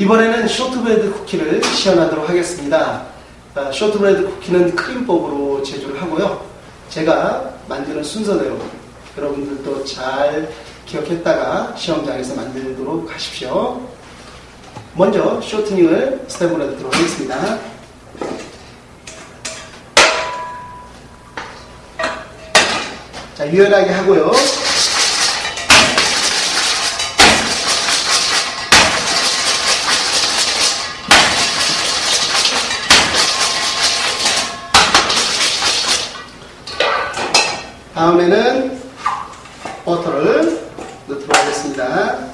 이번에는 쇼트브레드 쿠키를 시연하도록 하겠습니다. 아, 쇼트브레드 쿠키는 크림법으로 제조를 하고요. 제가 만드는 순서대로 여러분들도 잘 기억했다가 시험장에서 만들도록 하십시오. 먼저 쇼트닝을 스텝으로 하도록 하겠습니다. 자, 유연하게 하고요. 다음에는 버터를 넣도록 하겠습니다.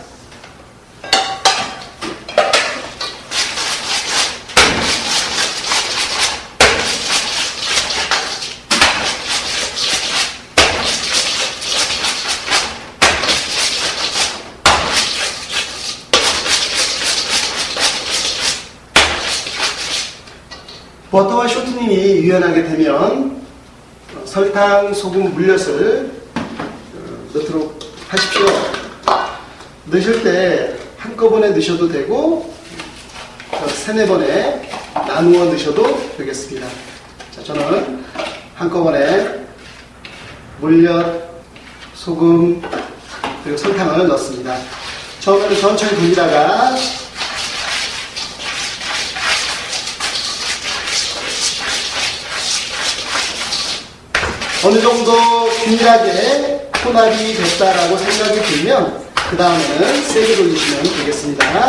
버터와 쇼트닝이 유연하게 되면 어, 설탕, 소금, 물엿을 어, 넣도록 하십시오. 넣으실 때 한꺼번에 넣으셔도 되고 어, 세네 번에 나누어 넣으셔도 되겠습니다. 자, 저는 한꺼번에 물엿, 소금, 그리고 설탕을 넣습니다. 처음에는 천천히 돌리다가 어느 정도 균일하게 혼합이 됐다라고 생각이 들면 그 다음에는 세게 돌리시면 되겠습니다.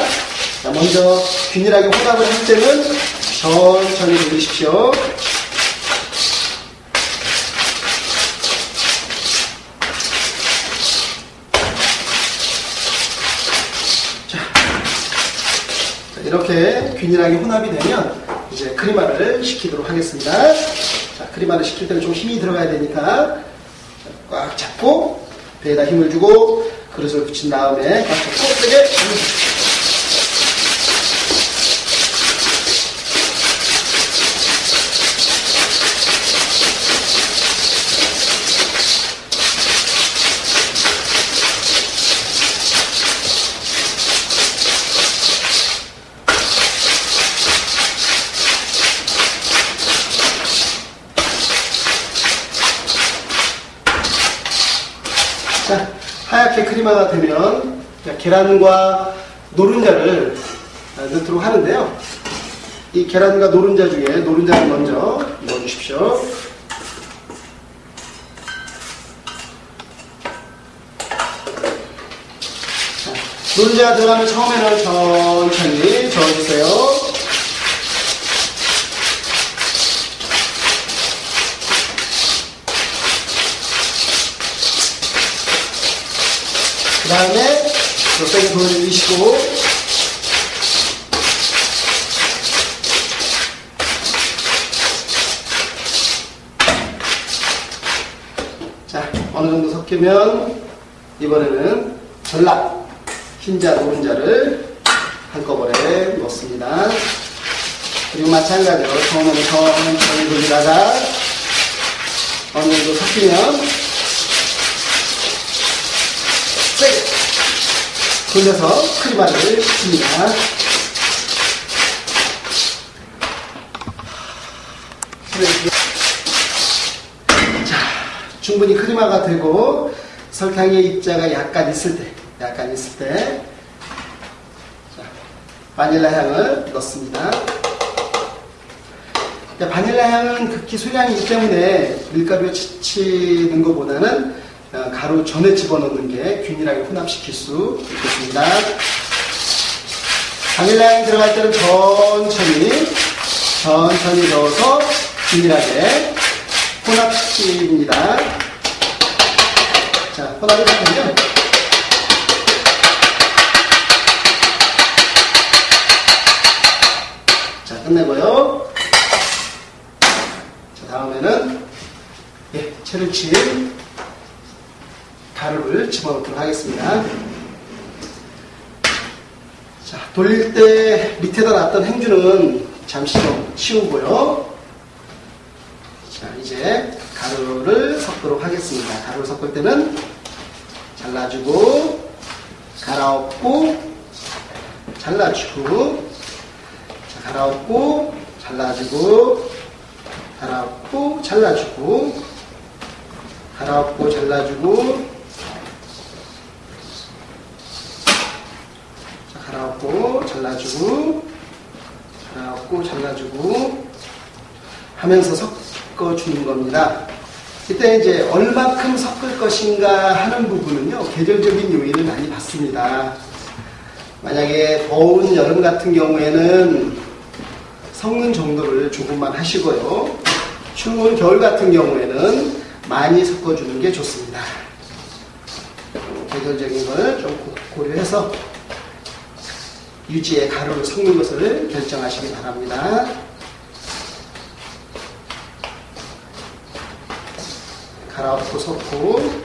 자, 먼저 균일하게 혼합을 할 때는 천천히 돌리십시오. 이렇게 균일하게 혼합이 되면 이제 크리마를 식히도록 하겠습니다. 자, 크리마를 식힐 때는 좀 힘이 들어가야 되니까 꽉 잡고 배에다 힘을 주고 그릇을 붙인 다음에 꽉 잡고 세게 크리마가 되면 계란과 노른자를 넣도록 하는데요. 이 계란과 노른자 중에 노른자를 먼저 넣어주십시오. 자, 노른자가 들어가면 처음에는 천천히 저어주세요. 다음에 옆에 돌리시고 자 어느 정도 섞이면 이번에는 전락 흰자 노른자를 한꺼번에 넣습니다 그리고 마찬가지로 처음에는 천천히 돌리다가 어느 정도 섞이면 세게 돌려서 크리마를 씁니다. 자, 충분히 크리마가 되고 설탕의 입자가 약간 있을 때, 약간 있을 때, 자, 바닐라 향을 넣습니다. 자, 바닐라 향은 극히 소량이기 때문에 밀가루에 치는 것보다는 어, 가루 전에 집어넣는 게 균일하게 혼합시킬 수 있겠습니다. 바닐라 향이 들어갈 때는 천천히 천천히 넣어서 균일하게 혼합시킵니다. 자, 혼합이 되면 자, 끝내고요. 자, 다음에는 예, 채를 친 가루를 집어넣도록 하겠습니다. 자, 돌릴 때 밑에다 놨던 행주는 잠시 좀 치우고요. 자, 이제 가루를 섞도록 하겠습니다. 가루를 섞을 때는 잘라주고, 갈아엎고, 잘라주고, 자, 갈아엎고, 잘라주고, 갈아엎고, 잘라주고, 갈아엎고, 잘라주고, 자, 갈아엎고, 잘라주고, 갈아엎고, 잘라주고, 하면서 섞어주는 겁니다. 이때 이제 얼마큼 섞을 것인가 하는 부분은요, 계절적인 요인을 많이 받습니다. 만약에 더운 여름 같은 경우에는 섞는 정도를 조금만 하시고요. 추운 겨울 같은 경우에는 많이 섞어주는 게 좋습니다. 계절적인 걸 좀 고려해서 유지의 가루를 섞는 것을 결정하시기 바랍니다. 갈아엎고 섞고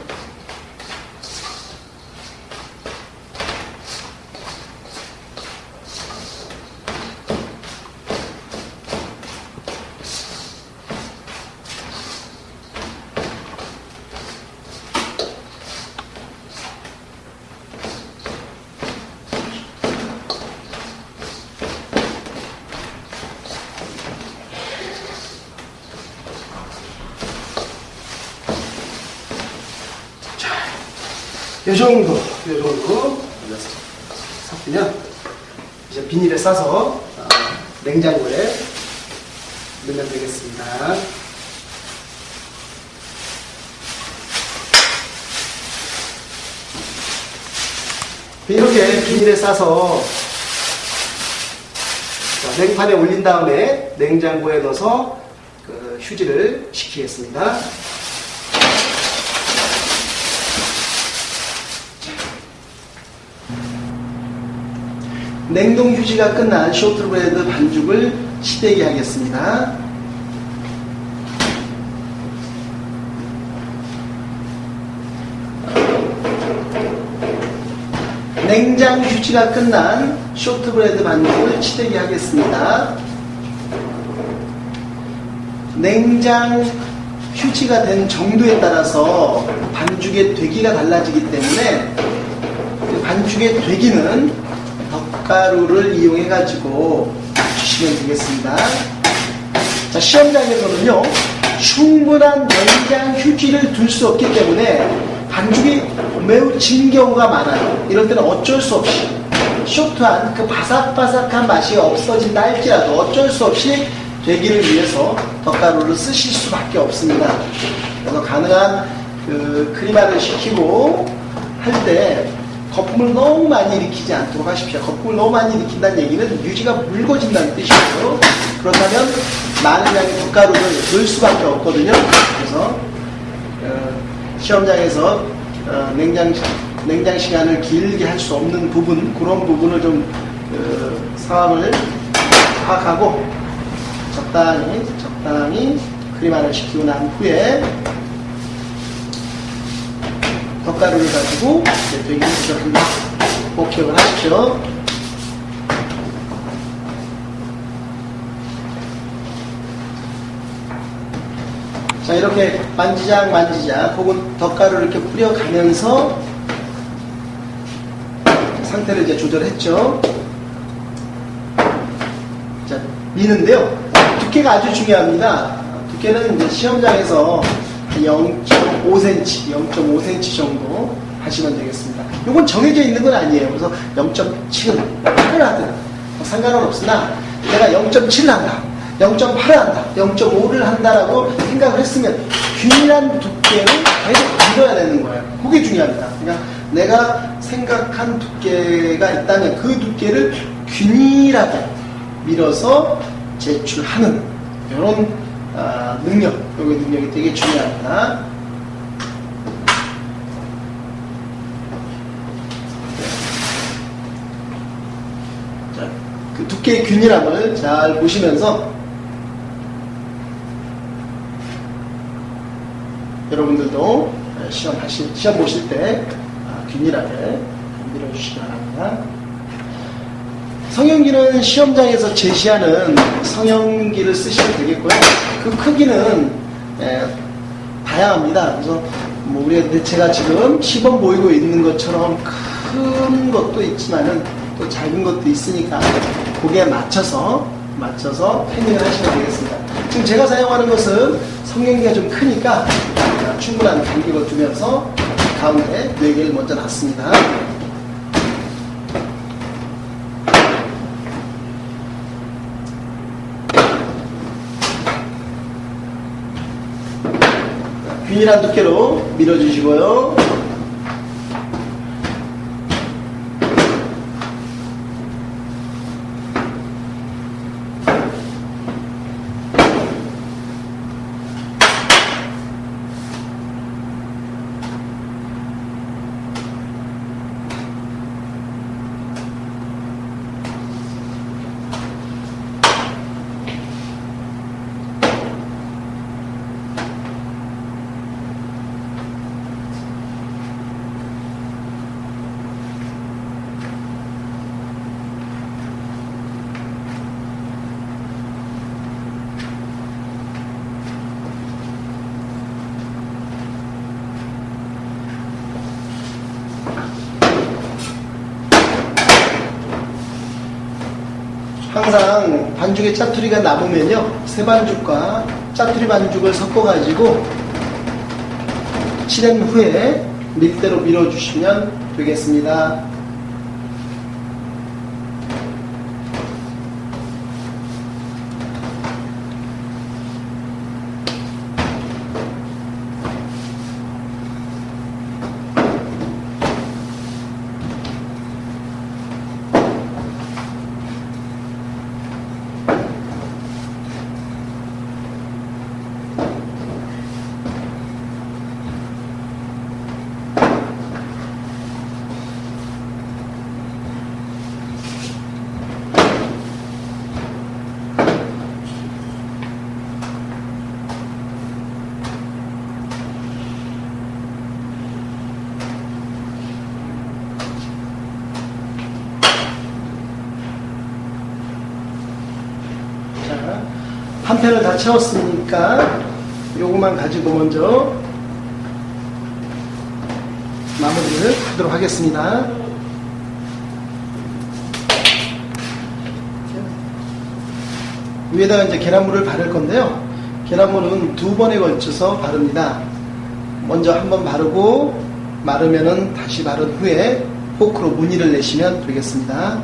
이 정도, 이 정도 섞으면 이제 비닐에 싸서 어, 냉장고에 넣으면 되겠습니다. 이렇게 비닐에 싸서 자, 냉판에 올린 다음에 냉장고에 넣어서 그 휴지를 식히겠습니다. 냉동 휴지가 끝난 쇼트브레드 반죽을 치대게 하겠습니다. 냉장 휴지가 끝난 쇼트브레드 반죽을 치대게 하겠습니다. 냉장 휴지가 된 정도에 따라서 반죽의 되기가 달라지기 때문에 그 반죽의 되기는 덧가루를 이용해 가지고 주시면 되겠습니다. 자, 시험장에서는요, 충분한 냉장 휴지를 둘 수 없기 때문에 반죽이 매우 진 경우가 많아요. 이럴 때는 어쩔 수 없이 쇼트한 그 바삭바삭한 맛이 없어진다 할지라도 어쩔 수 없이 되기를 위해서 덧가루를 쓰실 수밖에 없습니다. 그래서 가능한 그 크리마를 시키고 할 때 거품을 너무 많이 일으키지 않도록 하십시오. 거품을 너무 많이 일으킨다는 얘기는 유지가 묽어진다는 뜻이고요. 그렇다면 많은 양의 덧가루를 넣을 수밖에 없거든요. 그래서 어, 시험장에서 어, 냉장 냉장 시간을 길게 할 수 없는 부분 그런 부분을 좀 어, 상황을 파악하고 적당히 적당히 크리마를 시키고 난 후에 덧가루를 가지고 이제 되게. 꼭 기억을 하십시오. 자 이렇게 만지작 만지작 혹은 덧가루를 이렇게 뿌려가면서 상태를 이제 조절했죠. 자 미는데요. 두께가 아주 중요합니다. 두께는 이제 시험장에서 0.5cm, 0.5cm 정도 하시면 되겠습니다. 이건 정해져 있는 건 아니에요. 그래서 0.7을 8을 하든 뭐 상관은 없으나 내가 0.7을 한다. 0.8을 한다, 0.5를 한다라고 생각을 했으면 균일한 두께를 계속 밀어야 되는 거예요. 그게 중요합니다. 그러니까 내가 생각한 두께가 있다면 그 두께를 균일하게 밀어서 제출하는 이런 아, 능력, 여기 능력이 되게 중요합니다. 자, 그 두께의 균일함을 잘 보시면서 여러분들도 시험 하실, 시험 보실 때 아, 균일하게 밀어주시기 바랍니다. 성형기는 시험장에서 제시하는 성형기를 쓰시면 되겠고요. 그 크기는 에, 다양합니다. 그래서 뭐 우리가 제가 지금 시범 보이고 있는 것처럼 큰 것도 있지만은 또 작은 것도 있으니까 거기에 맞춰서 맞춰서 패닝을 하시면 되겠습니다. 지금 제가 사용하는 것은 성경기가 좀 크니까 충분한 간격을 두면서 가운데 4개를 먼저 놨습니다. 균일한 두께로 밀어주시고요. 항상 반죽에 짜투리가 남으면요 새 반죽과 짜투리 반죽을 섞어 가지고 칠한 후에 밀대로 밀어주시면 되겠습니다. 자, 한 편을 다 채웠으니까 요것만 가지고 먼저 마무리를 하도록 하겠습니다. 위에다가 이제 계란물을 바를 건데요. 계란물은 두 번에 걸쳐서 바릅니다. 먼저 한 번 바르고 마르면은 다시 바른 후에 포크로 무늬를 내시면 되겠습니다.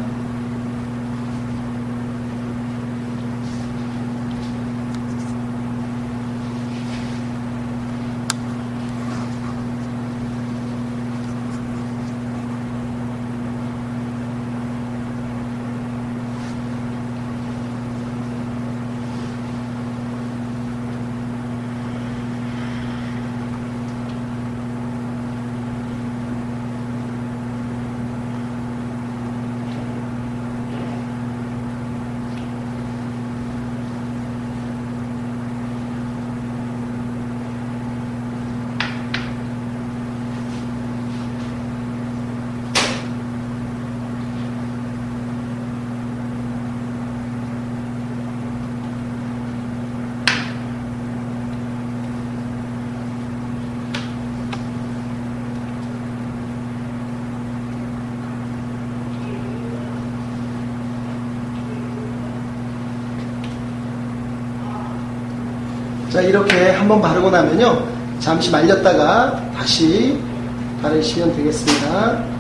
자, 이렇게 한번 바르고 나면요. 잠시 말렸다가 다시 바르시면 되겠습니다.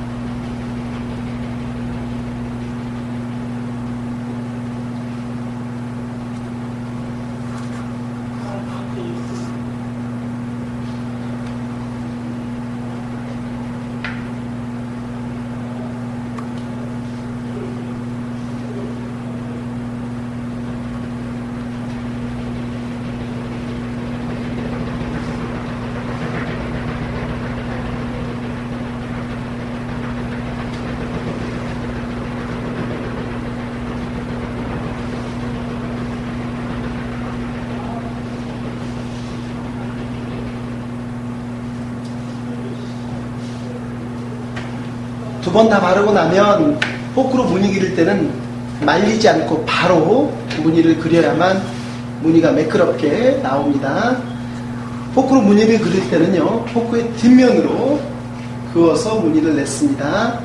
두 번 다 바르고 나면 포크로 무늬 기를 때는 말리지 않고 바로 무늬를 그려야만 무늬가 매끄럽게 나옵니다. 포크로 무늬를 그릴 때는요, 포크의 뒷면으로 그어서 무늬를 냈습니다.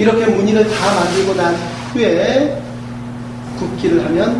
이렇게 무늬를 다 만들고 난 후에 굽기를 하면